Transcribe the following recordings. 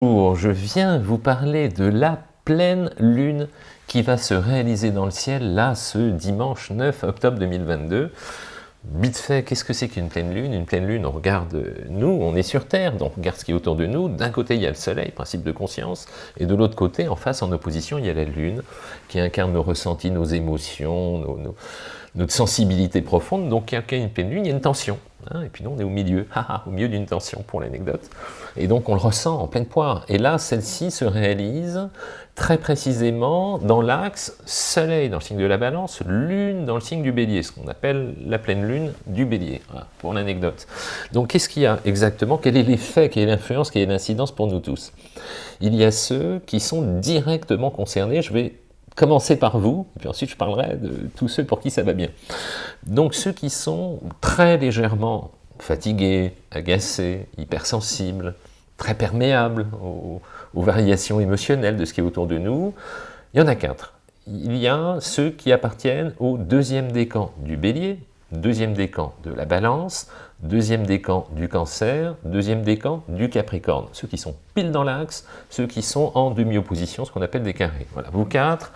Bonjour, je viens vous parler de la pleine lune qui va se réaliser dans le ciel, là, ce dimanche 9 octobre 2022. Vite fait, qu'est-ce que c'est qu'une pleine lune? Une pleine lune, on regarde nous, on est sur Terre, donc on regarde ce qui est autour de nous. D'un côté, il y a le soleil, principe de conscience, et de l'autre côté, en face, en opposition, il y a la lune, qui incarne nos ressentis, nos émotions, notre sensibilité profonde. Donc, il y a une pleine lune, il y a une tension. Hein, et puis nous, on est au milieu, au milieu d'une tension pour l'anecdote. Et donc on le ressent en pleine poire. Et là, celle-ci se réalise très précisément dans l'axe Soleil dans le signe de la Balance, Lune dans le signe du Bélier, ce qu'on appelle la pleine Lune du Bélier, pour l'anecdote. Donc qu'est-ce qu'il y a exactement? Quel est l'effet, quelle est l'influence, quelle est l'incidence pour nous tous? Il y a ceux qui sont directement concernés, je vais commencer par vous, puis ensuite je parlerai de tous ceux pour qui ça va bien. Donc ceux qui sont très légèrement fatigués, agacés, hypersensibles, très perméables aux, variations émotionnelles de ce qui est autour de nous, il y en a quatre. Il y a ceux qui appartiennent au deuxième décan du bélier, deuxième décan de la balance, deuxième décan du cancer, deuxième décan du capricorne. Ceux qui sont pile dans l'axe, ceux qui sont en demi-opposition, ce qu'on appelle des carrés. Voilà, vous quatre,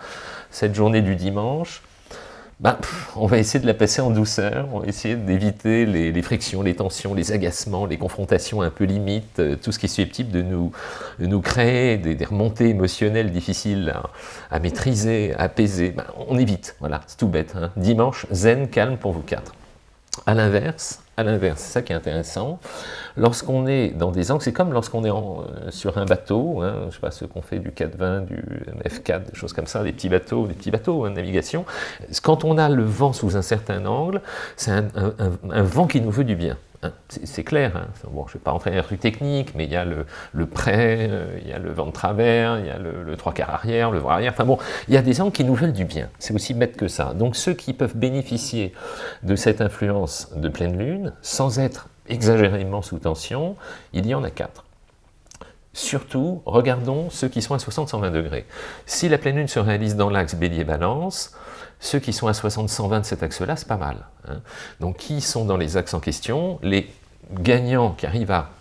cette journée du dimanche, bah, on va essayer de la passer en douceur, on va essayer d'éviter les, frictions, les tensions, les agacements, les confrontations un peu limites, euh, tout ce qui est susceptible de nous, nous créer des, remontées émotionnelles difficiles à, maîtriser, à apaiser. Bah, on évite, voilà, c'est tout bête. Hein. Dimanche, zen, calme pour vous quatre. À l'inverse, à l'inverse, c'est ça qui est intéressant, lorsqu'on est dans des angles, c'est comme lorsqu'on est euh, sur un bateau, hein, je ne sais pas ce qu'on fait du 420, du F4, des choses comme ça, des petits bateaux, des petits bateaux, hein, de navigation, quand on a le vent sous un certain angle, c'est un vent qui nous veut du bien. C'est clair, hein. bon, je ne vais pas rentrer dans les trucs techniques, mais il y a le, prêt, euh, il y a le vent de travers, il y a le, trois quarts arrière, le voir arrière, enfin bon, il y a des gens qui nous veulent du bien, c'est aussi bête que ça. Donc ceux qui peuvent bénéficier de cette influence de pleine lune, sans être exagérément sous tension, il y en a quatre. Surtout, regardons ceux qui sont à 60-120 degrés. Si la pleine lune se réalise dans l'axe bélier-balance, ceux qui sont à 60-120 de cet axe-là, c'est pas mal. Hein. Donc qui sont dans les axes en question? Les gagnants qui arrivent à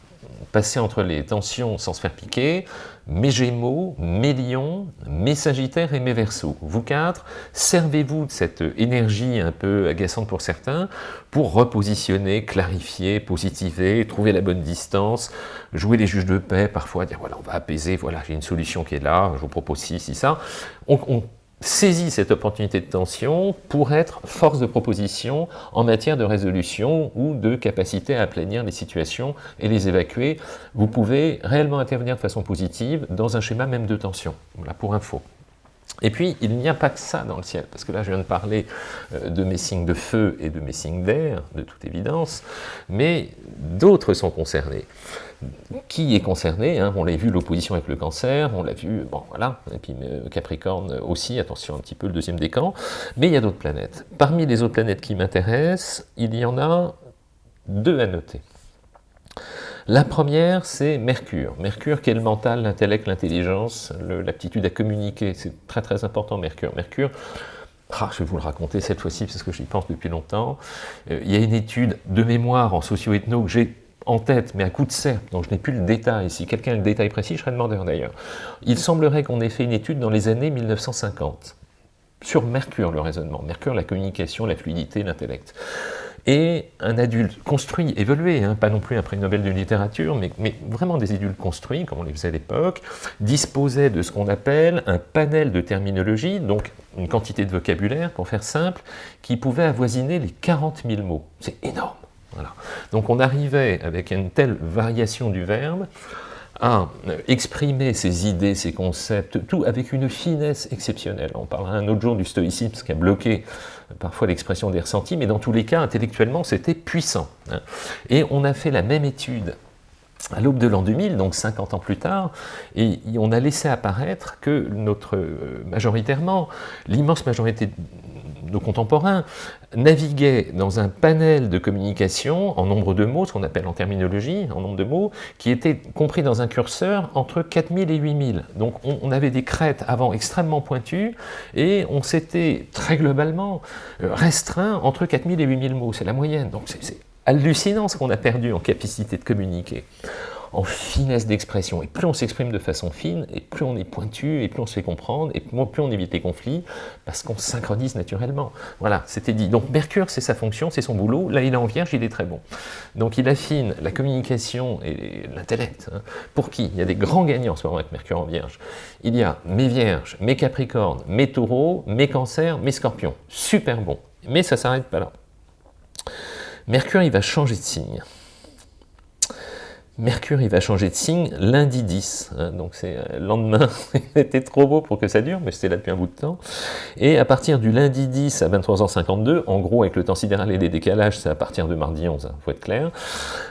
passer entre les tensions sans se faire piquer, mes Gémeaux, mes Lions, mes Sagittaires et mes Verseaux. Vous quatre, servez-vous de cette énergie un peu agaçante pour certains pour repositionner, clarifier, positiver, trouver la bonne distance, jouer les juges de paix, parfois dire voilà on va apaiser, voilà j'ai une solution qui est là, je vous propose ci, ci, ça. on saisit cette opportunité de tension pour être force de proposition en matière de résolution ou de capacité à aplanir les situations et les évacuer. Vous pouvez réellement intervenir de façon positive dans un schéma même de tension. Voilà, pour info. Et puis, il n'y a pas que ça dans le ciel, parce que là, je viens de parler euh, de mes signes de feu et de mes signes d'air, de toute évidence, mais d'autres sont concernés. Qui est concerné hein On l'a vu, l'opposition avec le cancer, on l'a vu, bon, voilà, et puis euh, Capricorne aussi, attention un petit peu, le deuxième décan, mais il y a d'autres planètes. Parmi les autres planètes qui m'intéressent, il y en a deux à noter. La première, c'est Mercure. Mercure qui est le mental, l'intellect, l'intelligence, l'aptitude à communiquer. C'est très très important, Mercure. Mercure, ah, je vais vous le raconter cette fois-ci parce que j'y pense depuis longtemps. Euh, il y a une étude de mémoire en socio-ethno que j'ai en tête, mais à coup de serpe, donc je n'ai plus le détail. Si quelqu'un a le détail précis, je serais demandeur d'ailleurs. Il semblerait qu'on ait fait une étude dans les années 1950 sur Mercure, le raisonnement. Mercure, la communication, la fluidité, l'intellect et un adulte construit, évolué, hein, pas non plus un prix Nobel de littérature, mais, mais, vraiment des adultes construits, comme on les faisait à l'époque, disposaient de ce qu'on appelle un panel de terminologie, donc une quantité de vocabulaire, pour faire simple, qui pouvait avoisiner les 40 000 mots. C'est énorme. Donc on arrivait, avec une telle variation du verbe, à exprimer ses idées, ses concepts, tout avec une finesse exceptionnelle. On parlera un autre jour du stoïcisme qui a bloqué parfois l'expression des ressentis, mais dans tous les cas, intellectuellement, c'était puissant. Hein. Et on a fait la même étude à l'aube de l'an 2000, donc 50 ans plus tard, et on a laissé apparaître que notre, euh, majoritairement, l'immense majorité nos contemporains naviguaient dans un panel de communication en nombre de mots, ce qu'on appelle en terminologie, en nombre de mots, qui était compris dans un curseur entre 4000 et 8000. Donc on, avait des crêtes avant extrêmement pointues, et on s'était très globalement euh, restreint entre 4000 et 8000 mots, c'est la moyenne. Donc c'est hallucinant ce qu'on a perdu en capacité de communiquer. En finesse d'expression. Et plus on s'exprime de façon fine, et plus on est pointu, et plus on se fait comprendre, et plus on évite les conflits, parce qu'on synchronise naturellement. Voilà, c'était dit. Donc Mercure, c'est sa fonction, c'est son boulot. Là, il est en Vierge, il est très bon. Donc il affine la communication et l'intellect. Hein. Pour qui? Il y a des grands gagnants en ce moment avec Mercure en Vierge. Il y a mes Vierges, mes Capricornes, mes Taureaux, mes Cancers, mes Scorpions. Super bon. Mais ça ne s'arrête pas là. Mercure, il va changer de signe. Mercure, il va changer de signe lundi 10, hein, donc c'est euh, le lendemain, était trop beau pour que ça dure, mais c'était là depuis un bout de temps. Et à partir du lundi 10 à 23h52, en gros avec le temps sidéral et les décalages, c'est à partir de mardi 11, il hein, faut être clair.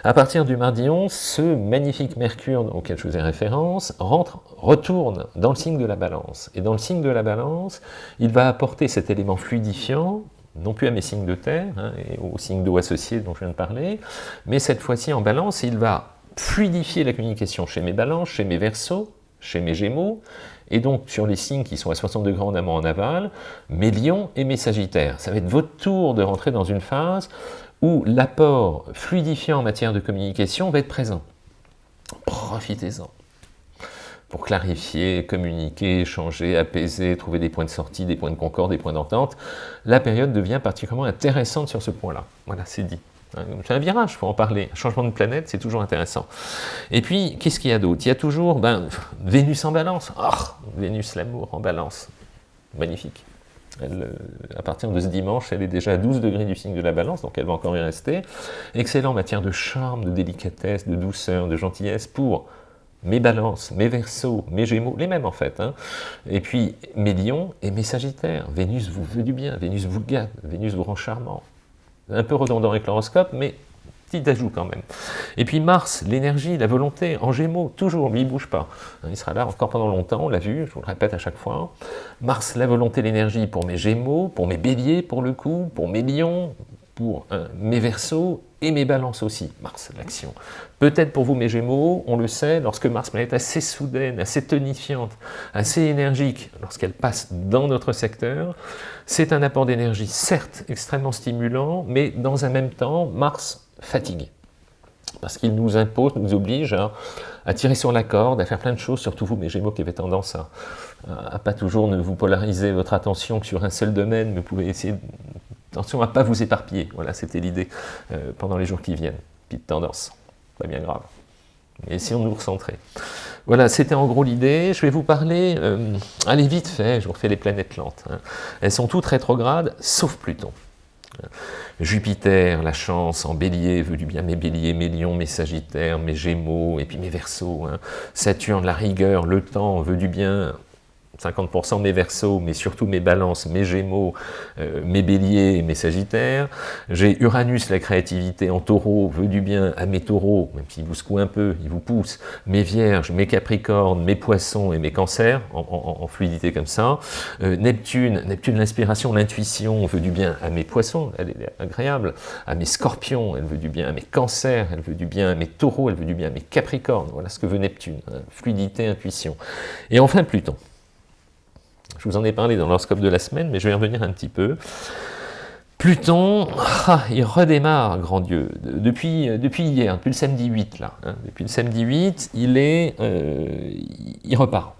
À partir du mardi 11, ce magnifique Mercure auquel je faisais référence, rentre, retourne dans le signe de la balance. Et dans le signe de la balance, il va apporter cet élément fluidifiant, non plus à mes signes de terre, hein, et aux signes d'eau associés dont je viens de parler, mais cette fois-ci en balance, il va fluidifier la communication chez mes balances, chez mes versos, chez mes gémeaux, et donc sur les signes qui sont à 60 degrés en amont en aval, mes lions et mes sagittaires. Ça va être votre tour de rentrer dans une phase où l'apport fluidifiant en matière de communication va être présent. Profitez-en pour clarifier, communiquer, échanger, apaiser, trouver des points de sortie, des points de concorde, des points d'entente. La période devient particulièrement intéressante sur ce point-là. Voilà, c'est dit. Hein, c'est un virage, il faut en parler. changement de planète, c'est toujours intéressant. Et puis, qu'est-ce qu'il y a d'autre? Il y a toujours ben, Vénus en balance. Oh, Vénus, l'amour en balance. Magnifique. Elle, euh, à partir de ce dimanche, elle est déjà à 12 degrés du signe de la balance, donc elle va encore y rester. Excellent en matière de charme, de délicatesse, de douceur, de gentillesse pour mes balances, mes versos, mes gémeaux, les mêmes en fait. Hein. Et puis mes lions et mes sagittaires. Vénus vous veut du bien, Vénus vous gâte, Vénus vous rend charmant un peu redondant avec l'horoscope, mais petit ajout quand même. Et puis Mars, l'énergie, la volonté, en gémeaux, toujours, lui, il ne bouge pas. Il sera là encore pendant longtemps, on l'a vu, je vous le répète à chaque fois. Mars, la volonté, l'énergie pour mes gémeaux, pour mes béliers pour le coup, pour mes lions, pour euh, mes versos et mes balances aussi, Mars, l'action. Peut-être pour vous mes gémeaux, on le sait, lorsque Mars est assez soudaine, assez tonifiante, assez énergique, lorsqu'elle passe dans notre secteur, c'est un apport d'énergie, certes extrêmement stimulant, mais dans un même temps, Mars fatigue. Parce qu'il nous impose, nous oblige à, tirer sur la corde, à faire plein de choses, surtout vous, mes Gémeaux, qui avez tendance à, pas toujours ne vous polariser votre attention que sur un seul domaine, mais vous pouvez essayer, attention à ne pas vous éparpiller. Voilà, c'était l'idée euh, pendant les jours qui viennent. Petite tendance, pas bien grave. Mais essayons de nous recentrer. Voilà, c'était en gros l'idée. Je vais vous parler, euh, allez vite fait, je vous refais les planètes lentes. Hein. Elles sont toutes rétrogrades, sauf Pluton. Jupiter, la chance, en bélier, veut du bien mes béliers, mes lions, mes sagittaires, mes gémeaux, et puis mes versos. Hein. Saturne, la rigueur, le temps, veut du bien, 50% mes versos, mais surtout mes balances, mes gémeaux, euh, mes béliers et mes sagittaires. J'ai Uranus, la créativité en taureau, veut du bien à mes taureaux, même s'il vous secoue un peu, il vous pousse. Mes vierges, mes capricornes, mes poissons et mes cancers, en, fluidité comme ça. Euh, Neptune, Neptune l'inspiration, l'intuition, veut du bien à mes poissons, elle est agréable. À mes scorpions, elle veut du bien à mes cancers, elle veut du bien à mes taureaux, elle veut du bien à mes capricornes. Voilà ce que veut Neptune, hein. fluidité, intuition. Et enfin Pluton. Je vous en ai parlé dans l'horoscope de la semaine, mais je vais y revenir un petit peu. Pluton, ah, il redémarre, grand Dieu, depuis, depuis hier, depuis le samedi 8, là. Hein. depuis le samedi 8, il, est, euh, il repart.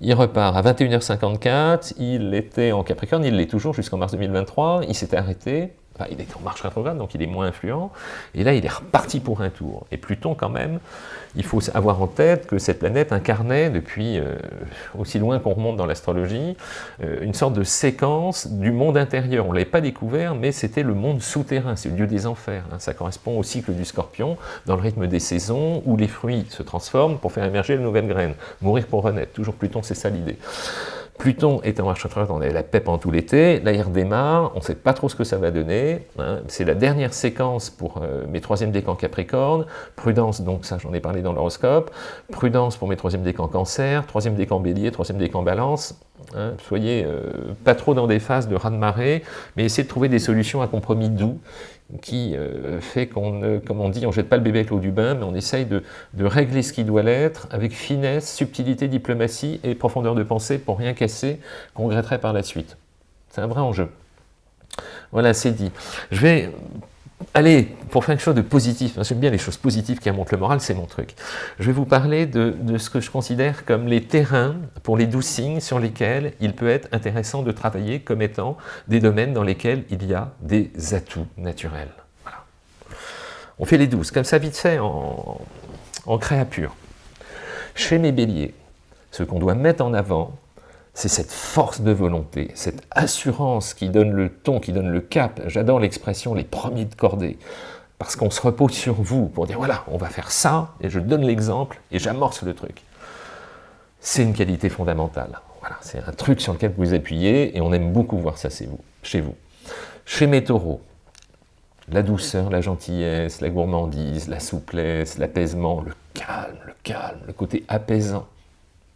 Il repart à 21h54, il était en Capricorne, il l'est toujours jusqu'en mars 2023, il s'était arrêté, il est en marche rétrograde, donc il est moins influent, et là il est reparti pour un tour. Et Pluton quand même, il faut avoir en tête que cette planète incarnait depuis euh, aussi loin qu'on remonte dans l'astrologie, euh, une sorte de séquence du monde intérieur. On ne l'avait pas découvert, mais c'était le monde souterrain, c'est le lieu des enfers. Hein. Ça correspond au cycle du scorpion, dans le rythme des saisons, où les fruits se transforment pour faire émerger de nouvelles graines. Mourir pour renaître, toujours Pluton, c'est ça l'idée. Pluton est en marche on a la PEP en tout l'été, là il redémarre, on ne sait pas trop ce que ça va donner, hein. c'est la dernière séquence pour euh, mes troisième décans Capricorne, prudence, donc ça j'en ai parlé dans l'horoscope, prudence pour mes troisième décans Cancer, troisième décan Bélier, troisième décan Balance, hein. soyez euh, pas trop dans des phases de raz-de-marée, mais essayez de trouver des solutions à compromis doux, qui euh, fait qu'on, comme on dit, on jette pas le bébé avec l'eau du bain, mais on essaye de, régler ce qui doit l'être avec finesse, subtilité, diplomatie et profondeur de pensée pour rien casser qu'on regretterait par la suite. C'est un vrai enjeu. Voilà, c'est dit. Je vais Allez, pour faire quelque chose de positif, j'aime bien les choses positives qui remontent le moral, c'est mon truc. Je vais vous parler de, ce que je considère comme les terrains pour les douze signes sur lesquels il peut être intéressant de travailler comme étant des domaines dans lesquels il y a des atouts naturels. On fait les douze, comme ça vite fait, en, en créature. Chez mes béliers, ce qu'on doit mettre en avant, c'est cette force de volonté, cette assurance qui donne le ton, qui donne le cap. J'adore l'expression « les premiers de cordée », parce qu'on se repose sur vous pour dire « voilà, on va faire ça », et je donne l'exemple, et j'amorce le truc. C'est une qualité fondamentale. Voilà, c'est un truc sur lequel vous appuyez, et on aime beaucoup voir ça vous, chez vous. Chez mes taureaux, la douceur, la gentillesse, la gourmandise, la souplesse, l'apaisement, le calme, le calme, le côté apaisant,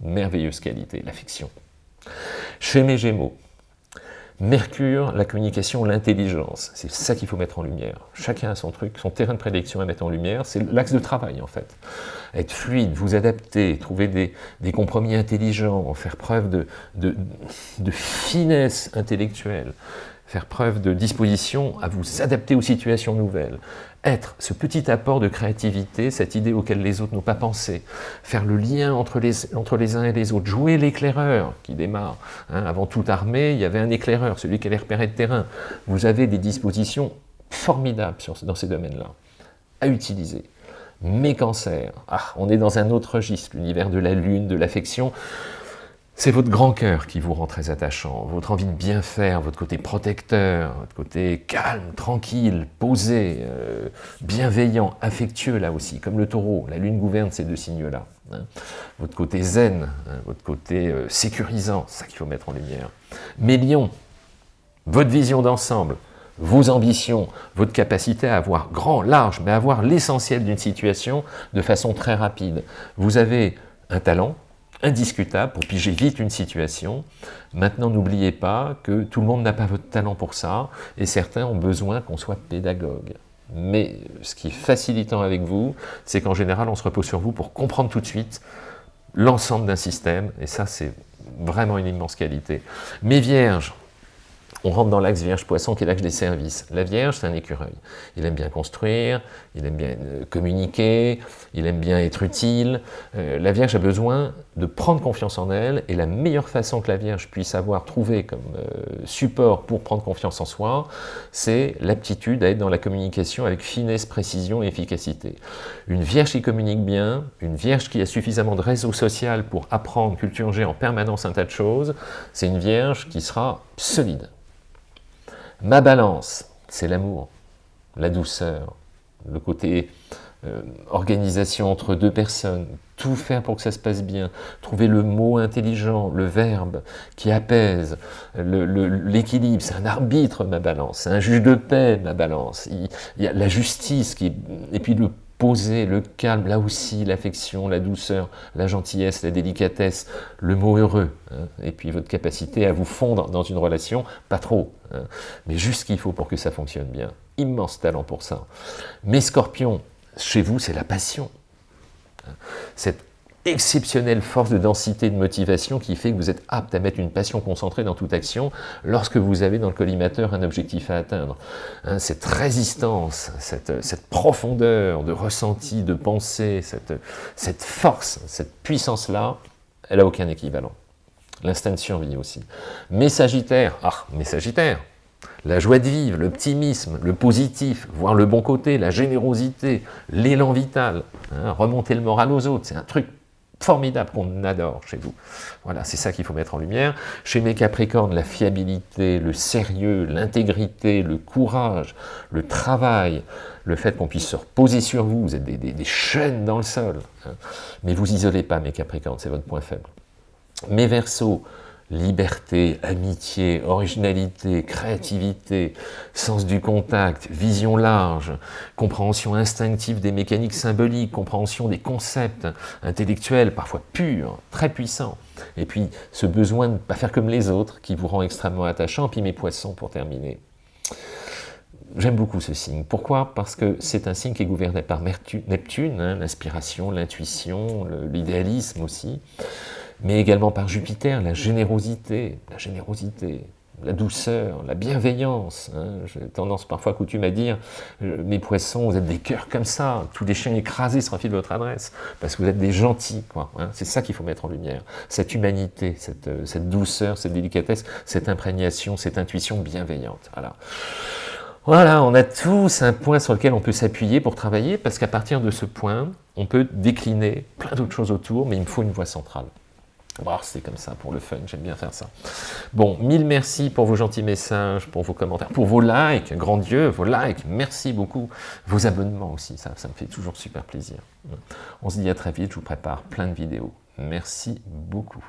merveilleuse qualité, l'affection. Chez mes Gémeaux, Mercure, la communication, l'intelligence, c'est ça qu'il faut mettre en lumière. Chacun a son truc, son terrain de prédiction à mettre en lumière, c'est l'axe de travail en fait. Être fluide, vous adapter, trouver des, compromis intelligents, faire preuve de finesse intellectuelle, faire preuve de disposition à vous adapter aux situations nouvelles, être ce petit apport de créativité, cette idée auquel les autres n'ont pas pensé, faire le lien entre les, entre les uns et les autres, jouer l'éclaireur qui démarre. Hein. avant toute armée, il y avait un éclaireur, celui qui allait repérer le terrain. Vous avez des dispositions formidables dans ces domaines-là, à utiliser. Mes cancers, ah, on est dans un autre registre, l'univers de la lune, de l'affection, c'est votre grand cœur qui vous rend très attachant, votre envie de bien faire, votre côté protecteur, votre côté calme, tranquille, posé, euh, bienveillant, affectueux là aussi, comme le taureau, la lune gouverne ces deux signes-là. Hein. Votre côté zen, hein, votre côté euh, sécurisant, c'est ça qu'il faut mettre en lumière. Mais lions, votre vision d'ensemble, vos ambitions, votre capacité à avoir grand, large, mais à avoir l'essentiel d'une situation de façon très rapide. Vous avez un talent, indiscutable pour piger vite une situation. Maintenant, n'oubliez pas que tout le monde n'a pas votre talent pour ça, et certains ont besoin qu'on soit pédagogue. Mais ce qui est facilitant avec vous, c'est qu'en général, on se repose sur vous pour comprendre tout de suite l'ensemble d'un système, et ça, c'est vraiment une immense qualité. Mes vierges, on rentre dans l'axe Vierge-Poisson qui est l'axe des services. La Vierge, c'est un écureuil. Il aime bien construire, il aime bien euh, communiquer, il aime bien être utile. Euh, la Vierge a besoin de prendre confiance en elle, et la meilleure façon que la Vierge puisse avoir trouvé comme euh, support pour prendre confiance en soi, c'est l'aptitude à être dans la communication avec finesse, précision et efficacité. Une Vierge qui communique bien, une Vierge qui a suffisamment de réseau social pour apprendre, culturer en permanence un tas de choses, c'est une Vierge qui sera solide. Ma balance, c'est l'amour, la douceur, le côté euh, organisation entre deux personnes, tout faire pour que ça se passe bien, trouver le mot intelligent, le verbe qui apaise, l'équilibre, c'est un arbitre ma balance, c'est un juge de paix ma balance, il, y a la justice, qui, et puis le poser, le calme, là aussi, l'affection, la douceur, la gentillesse, la délicatesse, le mot heureux, hein, et puis votre capacité à vous fondre dans une relation, pas trop, hein, mais juste ce qu'il faut pour que ça fonctionne bien. Immense talent pour ça. Mais scorpion, chez vous, c'est la passion. Hein. Exceptionnelle force de densité de motivation qui fait que vous êtes apte à mettre une passion concentrée dans toute action lorsque vous avez dans le collimateur un objectif à atteindre. Hein, cette résistance, cette, profondeur de ressenti, de pensée, cette, cette force, cette puissance-là, elle n'a aucun équivalent. L'instinct de survie aussi. Mais Sagittaire, ah, mais Sagittaire, la joie de vivre, l'optimisme, le positif, voir le bon côté, la générosité, l'élan vital, hein, remonter le moral aux autres, c'est un truc formidable qu'on adore chez vous. Voilà, c'est ça qu'il faut mettre en lumière. Chez mes Capricornes, la fiabilité, le sérieux, l'intégrité, le courage, le travail, le fait qu'on puisse se reposer sur vous, vous êtes des, chaînes dans le sol. Hein. Mais vous isolez pas mes Capricornes, c'est votre point faible. Mes Verseaux, liberté, amitié, originalité, créativité, sens du contact, vision large, compréhension instinctive des mécaniques symboliques, compréhension des concepts intellectuels, parfois purs, très puissants. Et puis ce besoin de ne pas faire comme les autres qui vous rend extrêmement attachant. Puis mes poissons pour terminer. J'aime beaucoup ce signe. Pourquoi? Parce que c'est un signe qui est gouverné par Neptune, hein, l'inspiration, l'intuition, l'idéalisme aussi mais également par Jupiter, la générosité, la générosité, la douceur, la bienveillance. Hein. J'ai tendance parfois coutume à dire euh, mes poissons, vous êtes des cœurs comme ça, tous les chiens écrasés sera de votre adresse, parce que vous êtes des gentils. Hein. C'est ça qu'il faut mettre en lumière. Cette humanité, cette, euh, cette, douceur, cette délicatesse, cette imprégnation, cette intuition bienveillante. Voilà. Voilà, on a tous un point sur lequel on peut s'appuyer pour travailler, parce qu'à partir de ce point, on peut décliner plein d'autres choses autour, mais il me faut une voie centrale. Bon, c'est comme ça pour le fun, j'aime bien faire ça. Bon, mille merci pour vos gentils messages, pour vos commentaires, pour vos likes, grand Dieu, vos likes, merci beaucoup. Vos abonnements aussi, ça, ça me fait toujours super plaisir. On se dit à très vite, je vous prépare plein de vidéos. Merci beaucoup.